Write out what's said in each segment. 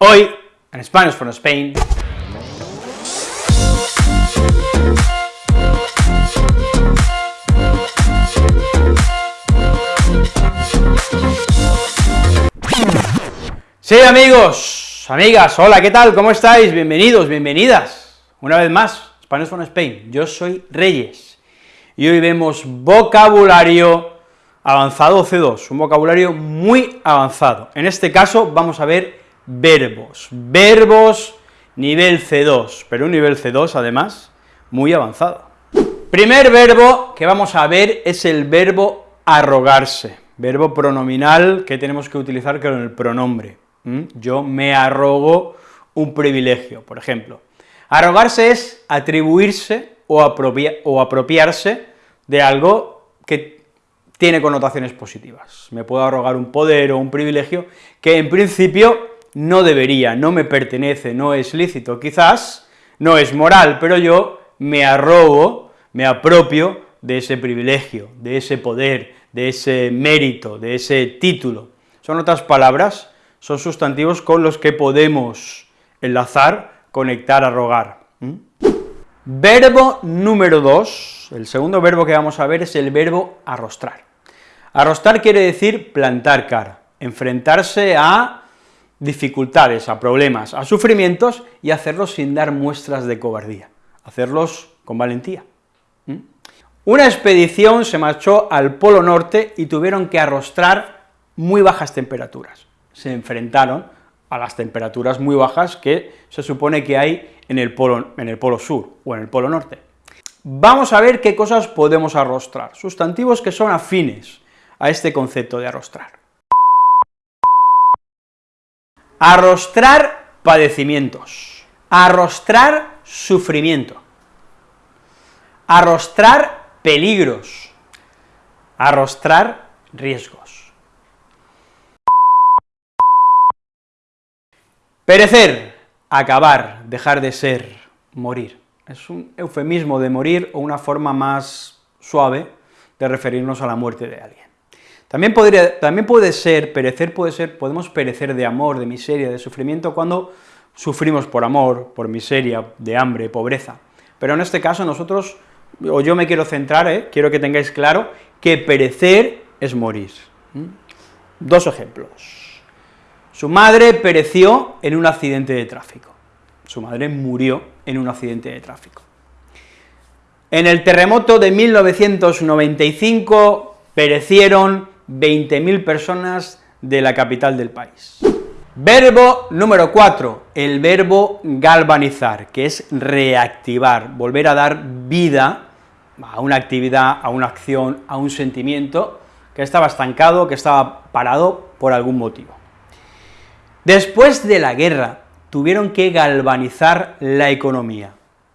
Hoy, en Spanish from Spain, Sí, amigos, amigas, hola, ¿qué tal? ¿Cómo estáis? Bienvenidos, bienvenidas, una vez más, Spanish from Spain, yo soy Reyes, y hoy vemos vocabulario avanzado C2, un vocabulario muy avanzado. En este caso vamos a ver verbos, verbos nivel C2, pero un nivel C2 además muy avanzado. Primer verbo que vamos a ver es el verbo arrogarse, verbo pronominal que tenemos que utilizar con el pronombre. Yo me arrogo un privilegio, por ejemplo. Arrogarse es atribuirse o, o apropiarse de algo que tiene connotaciones positivas. Me puedo arrogar un poder o un privilegio que en principio no debería, no me pertenece, no es lícito, quizás no es moral, pero yo me arrogo, me apropio de ese privilegio, de ese poder, de ese mérito, de ese título. Son otras palabras, son sustantivos con los que podemos enlazar, conectar, arrogar. Verbo número dos, el segundo verbo que vamos a ver es el verbo arrostrar. Arrostrar quiere decir plantar cara, enfrentarse a dificultades, a problemas, a sufrimientos y hacerlos sin dar muestras de cobardía, hacerlos con valentía. Una expedición se marchó al Polo Norte y tuvieron que arrostrar muy bajas temperaturas. Se enfrentaron a las temperaturas muy bajas que se supone que hay en el Polo, en el polo Sur o en el Polo Norte. Vamos a ver qué cosas podemos arrostrar, sustantivos que son afines, a este concepto de arrostrar. Arrostrar padecimientos, arrostrar sufrimiento, arrostrar peligros, arrostrar riesgos. Perecer, acabar, dejar de ser, morir. Es un eufemismo de morir o una forma más suave de referirnos a la muerte de alguien. También, podría, también puede ser, perecer puede ser, podemos perecer de amor, de miseria, de sufrimiento, cuando sufrimos por amor, por miseria, de hambre, pobreza. Pero en este caso nosotros, o yo me quiero centrar, ¿eh? quiero que tengáis claro que perecer es morir. Dos ejemplos. Su madre pereció en un accidente de tráfico. Su madre murió en un accidente de tráfico. En el terremoto de 1995 perecieron 20.000 personas de la capital del país. Verbo número 4, el verbo galvanizar, que es reactivar, volver a dar vida a una actividad, a una acción, a un sentimiento que estaba estancado, que estaba parado por algún motivo. Después de la guerra, tuvieron que galvanizar la economía.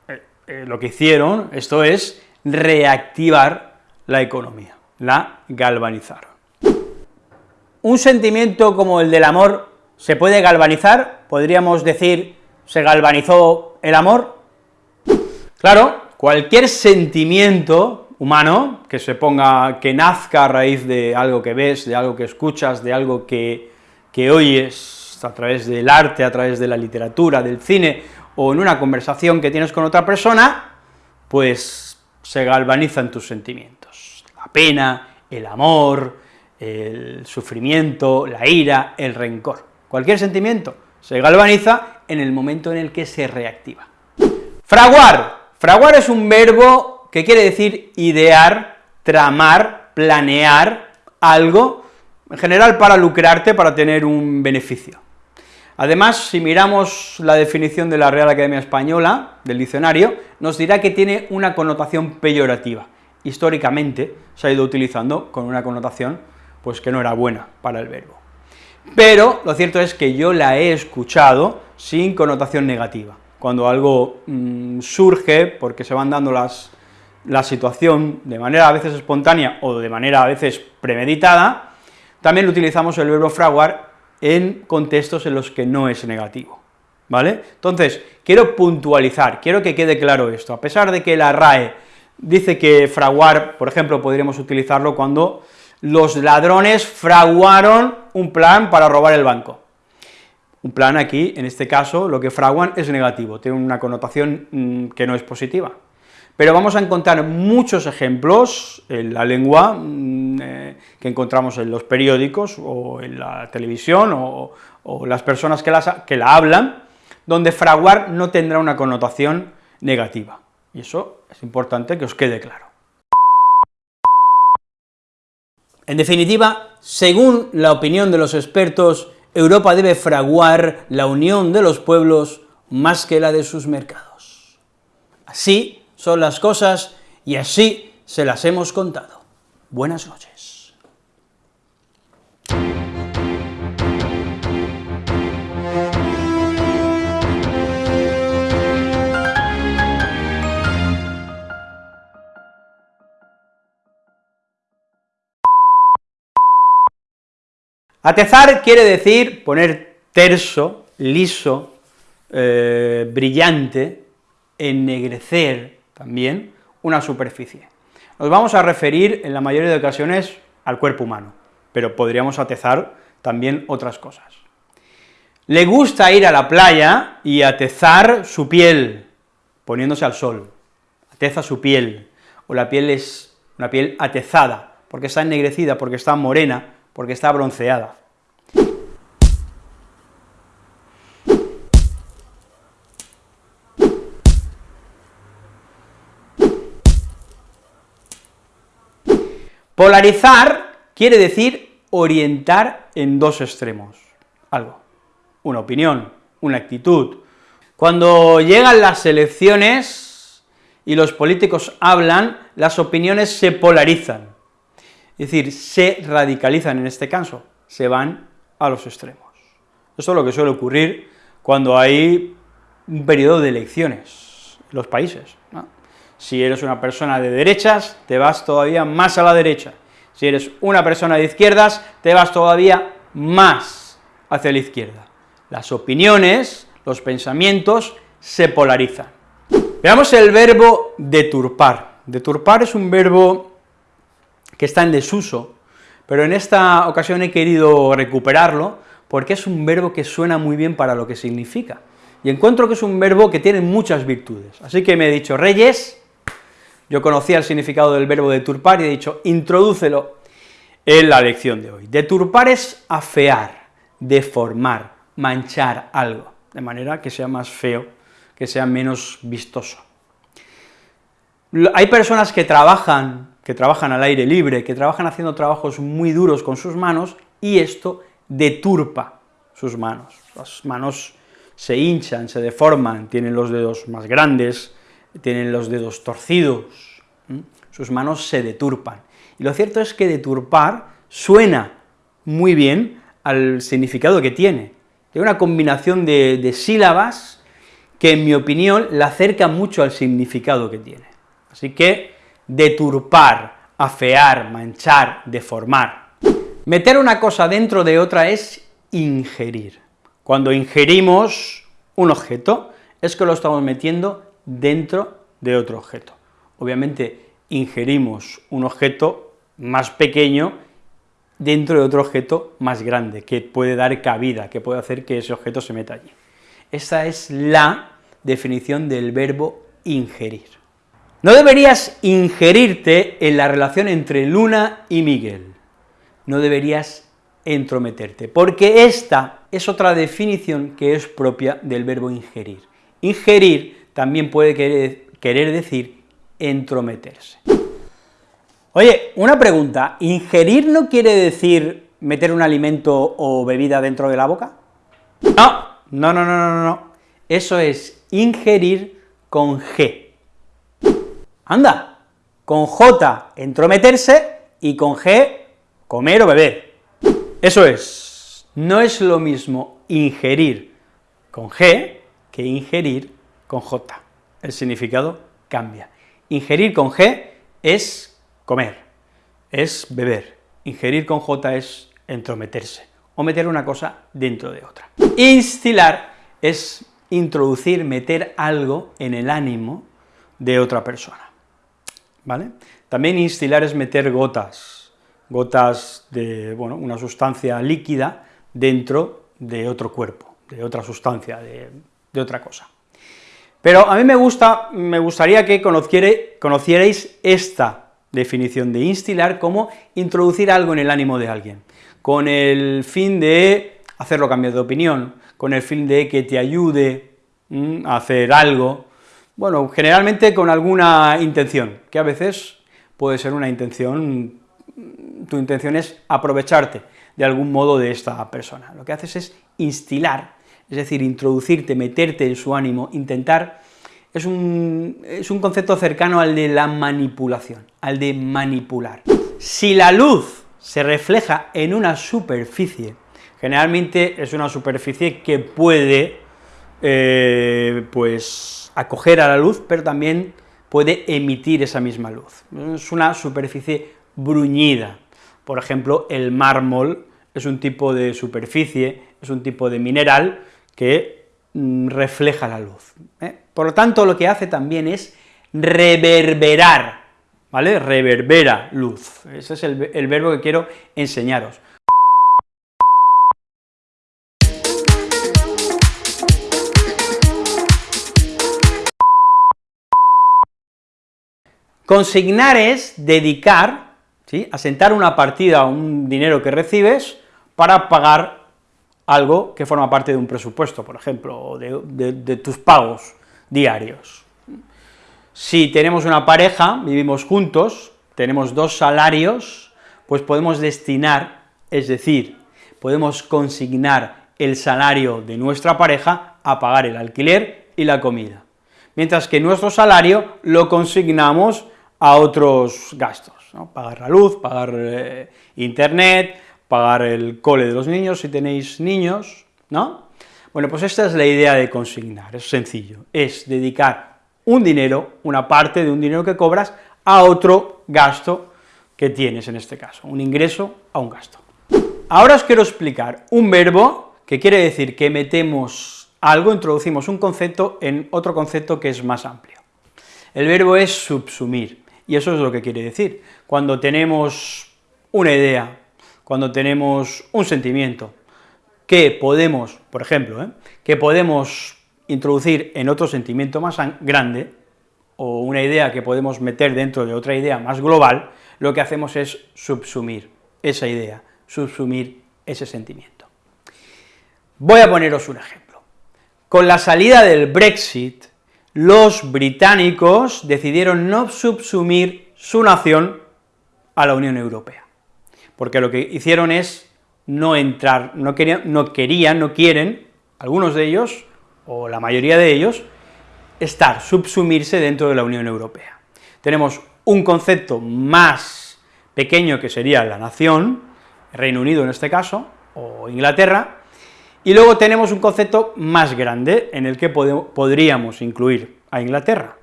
Eh, eh, lo que hicieron, esto es, reactivar la economía, la galvanizaron. ¿Un sentimiento como el del amor se puede galvanizar? ¿Podríamos decir, se galvanizó el amor? Claro, cualquier sentimiento humano que se ponga, que nazca a raíz de algo que ves, de algo que escuchas, de algo que, que oyes a través del arte, a través de la literatura, del cine, o en una conversación que tienes con otra persona, pues se galvanizan tus sentimientos, la pena, el amor, el sufrimiento, la ira, el rencor. Cualquier sentimiento se galvaniza en el momento en el que se reactiva. Fraguar. Fraguar es un verbo que quiere decir idear, tramar, planear algo, en general para lucrarte, para tener un beneficio. Además, si miramos la definición de la Real Academia Española, del diccionario, nos dirá que tiene una connotación peyorativa. Históricamente se ha ido utilizando con una connotación pues que no era buena para el verbo. Pero lo cierto es que yo la he escuchado sin connotación negativa. Cuando algo mm, surge, porque se van dando las, la situación de manera a veces espontánea o de manera a veces premeditada, también utilizamos el verbo fraguar en contextos en los que no es negativo, ¿vale? Entonces, quiero puntualizar, quiero que quede claro esto, a pesar de que la RAE dice que fraguar, por ejemplo, podríamos utilizarlo cuando los ladrones fraguaron un plan para robar el banco. Un plan aquí, en este caso, lo que fraguan es negativo, tiene una connotación mm, que no es positiva. Pero vamos a encontrar muchos ejemplos en la lengua mm, eh, que encontramos en los periódicos, o en la televisión, o, las personas que, que la hablan, donde fraguar no tendrá una connotación negativa, y eso es importante que os quede claro. En definitiva, según la opinión de los expertos, Europa debe fraguar la unión de los pueblos más que la de sus mercados. Así son las cosas y así se las hemos contado. Buenas noches. Atezar quiere decir poner terso, liso, eh, brillante, ennegrecer también una superficie. Nos vamos a referir en la mayoría de ocasiones al cuerpo humano, pero podríamos atezar también otras cosas. Le gusta ir a la playa y atezar su piel, poniéndose al sol, ateza su piel, o la piel es una piel atezada, porque está ennegrecida, porque está morena, porque está bronceada. Polarizar quiere decir orientar en dos extremos, algo, una opinión, una actitud. Cuando llegan las elecciones y los políticos hablan, las opiniones se polarizan, es decir, se radicalizan en este caso, se van a los extremos. Esto es lo que suele ocurrir cuando hay un periodo de elecciones en los países. Si eres una persona de derechas, te vas todavía más a la derecha. Si eres una persona de izquierdas, te vas todavía más hacia la izquierda. Las opiniones, los pensamientos, se polarizan. Veamos el verbo deturpar. Deturpar es un verbo que está en desuso, pero en esta ocasión he querido recuperarlo porque es un verbo que suena muy bien para lo que significa, y encuentro que es un verbo que tiene muchas virtudes. Así que me he dicho, Reyes, yo conocía el significado del verbo deturpar y he dicho, introdúcelo en la lección de hoy. Deturpar es afear, deformar, manchar algo, de manera que sea más feo, que sea menos vistoso. Hay personas que trabajan que trabajan al aire libre, que trabajan haciendo trabajos muy duros con sus manos, y esto deturpa sus manos. Las manos se hinchan, se deforman, tienen los dedos más grandes, tienen los dedos torcidos, sus manos se deturpan. Y lo cierto es que deturpar suena muy bien al significado que tiene. Es una combinación de, de sílabas que, en mi opinión, la acerca mucho al significado que tiene. Así que deturpar, afear, manchar, deformar. Meter una cosa dentro de otra es ingerir. Cuando ingerimos un objeto, es que lo estamos metiendo dentro de otro objeto. Obviamente, ingerimos un objeto más pequeño dentro de otro objeto más grande, que puede dar cabida, que puede hacer que ese objeto se meta allí. Esa es la definición del verbo ingerir. No deberías ingerirte en la relación entre Luna y Miguel, no deberías entrometerte, porque esta es otra definición que es propia del verbo ingerir. Ingerir también puede querer, decir entrometerse. Oye, una pregunta, ¿ingerir no quiere decir meter un alimento o bebida dentro de la boca? No, no, no, no, no, no, eso es ingerir con G, Anda, con J, entrometerse, y con G, comer o beber. Eso es, no es lo mismo ingerir con G que ingerir con J. El significado cambia. Ingerir con G es comer, es beber. Ingerir con J es entrometerse, o meter una cosa dentro de otra. Instilar es introducir, meter algo en el ánimo de otra persona. También instilar es meter gotas, gotas de, bueno, una sustancia líquida dentro de otro cuerpo, de otra sustancia, de, otra cosa. Pero a mí me gusta, me gustaría que conocierais esta definición de instilar como introducir algo en el ánimo de alguien, con el fin de hacerlo cambiar de opinión, con el fin de que te ayude a hacer algo, bueno, generalmente con alguna intención, que a veces puede ser una intención, tu intención es aprovecharte de algún modo de esta persona, lo que haces es instilar, es decir, introducirte, meterte en su ánimo, intentar, es un, es un concepto cercano al de la manipulación, al de manipular. Si la luz se refleja en una superficie, generalmente es una superficie que puede, eh, pues, acoger a la luz, pero también puede emitir esa misma luz. Es una superficie bruñida, por ejemplo, el mármol es un tipo de superficie, es un tipo de mineral que mm, refleja la luz. ¿eh? Por lo tanto, lo que hace también es reverberar, ¿vale? Reverbera luz. Ese es el, el verbo que quiero enseñaros. Consignar es dedicar, ¿sí?, asentar una partida, un dinero que recibes, para pagar algo que forma parte de un presupuesto, por ejemplo, o de, tus pagos diarios. Si tenemos una pareja, vivimos juntos, tenemos dos salarios, pues podemos destinar, es decir, podemos consignar el salario de nuestra pareja a pagar el alquiler y la comida, mientras que nuestro salario lo consignamos a otros gastos, pagar la luz, pagar eh, internet, pagar el cole de los niños, si tenéis niños, ¿no? Bueno, pues esta es la idea de consignar, es sencillo, es dedicar un dinero, una parte de un dinero que cobras, a otro gasto que tienes en este caso, un ingreso a un gasto. Ahora os quiero explicar un verbo que quiere decir que metemos algo, introducimos un concepto en otro concepto que es más amplio. El verbo es subsumir, y eso es lo que quiere decir. Cuando tenemos una idea, cuando tenemos un sentimiento que podemos, por ejemplo, ¿eh? que podemos introducir en otro sentimiento más grande, o una idea que podemos meter dentro de otra idea más global, lo que hacemos es subsumir esa idea, subsumir ese sentimiento. Voy a poneros un ejemplo. Con la salida del Brexit, los británicos decidieron no subsumir su nación a la Unión Europea porque lo que hicieron es no entrar, no querían, no, querían, no quieren, algunos de ellos, o la mayoría de ellos, estar, subsumirse dentro de la Unión Europea. Tenemos un concepto más pequeño que sería la nación, Reino Unido en este caso, o Inglaterra, y luego tenemos un concepto más grande en el que podríamos incluir a Inglaterra,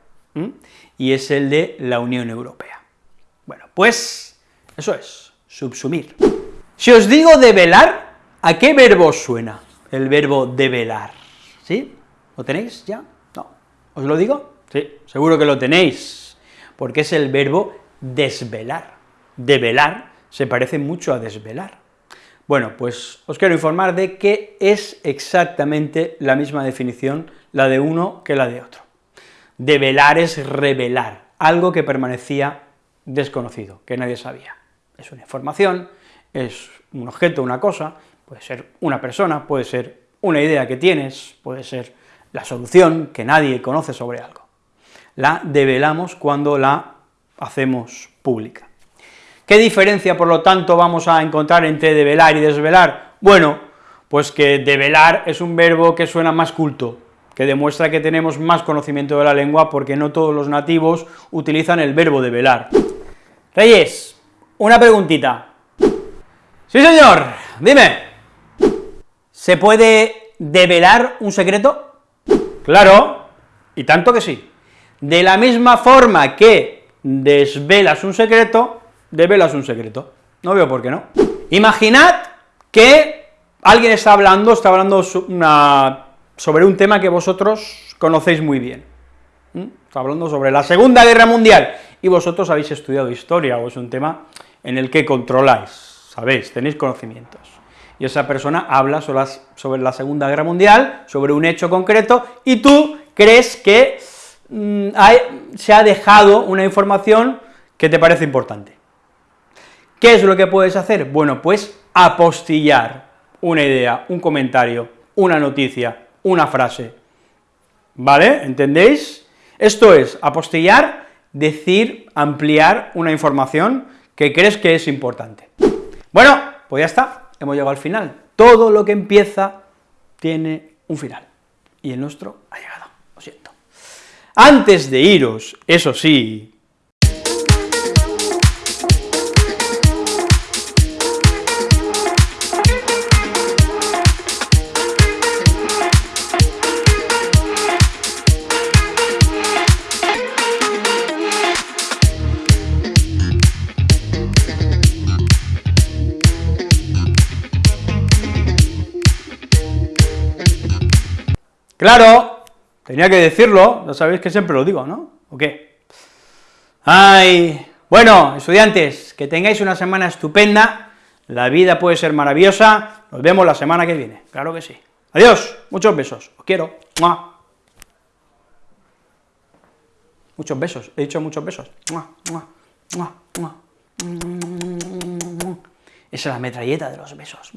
y es el de la Unión Europea. Bueno, pues eso es subsumir. Si os digo develar, ¿a qué verbo suena el verbo develar? ¿Sí? ¿Lo tenéis ya? No. ¿Os lo digo? Sí, seguro que lo tenéis, porque es el verbo desvelar. Develar se parece mucho a desvelar. Bueno, pues os quiero informar de que es exactamente la misma definición la de uno que la de otro. Develar es revelar, algo que permanecía desconocido, que nadie sabía es una información, es un objeto, una cosa, puede ser una persona, puede ser una idea que tienes, puede ser la solución que nadie conoce sobre algo. La develamos cuando la hacemos pública. ¿Qué diferencia, por lo tanto, vamos a encontrar entre develar y desvelar? Bueno, pues que develar es un verbo que suena más culto, que demuestra que tenemos más conocimiento de la lengua, porque no todos los nativos utilizan el verbo develar. Reyes, una preguntita. Sí, señor, dime. ¿Se puede develar un secreto? Claro, y tanto que sí. De la misma forma que desvelas un secreto, develas un secreto. No veo por qué no. Imaginad que alguien está hablando, está hablando sobre un tema que vosotros conocéis muy bien. Está hablando sobre la Segunda Guerra Mundial, y vosotros habéis estudiado historia, o es un tema en el que controláis, sabéis, tenéis conocimientos. y esa persona habla sobre la Segunda Guerra Mundial, sobre un hecho concreto, y tú crees que mm, se ha dejado una información que te parece importante. ¿Qué es lo que puedes hacer? Bueno, pues apostillar una idea, un comentario, una noticia, una frase, ¿vale? ¿Entendéis? Esto es, apostillar, decir, ampliar una información que crees que es importante. Bueno, pues ya está, hemos llegado al final. Todo lo que empieza tiene un final, y el nuestro ha llegado, lo siento. Antes de iros, eso sí, Claro, tenía que decirlo, ya sabéis que siempre lo digo, ¿no? ¿O qué? Ay, bueno, estudiantes, que tengáis una semana estupenda, la vida puede ser maravillosa, nos vemos la semana que viene, claro que sí. Adiós, muchos besos, os quiero. Muchos besos, he dicho muchos besos. Esa es la metralleta de los besos.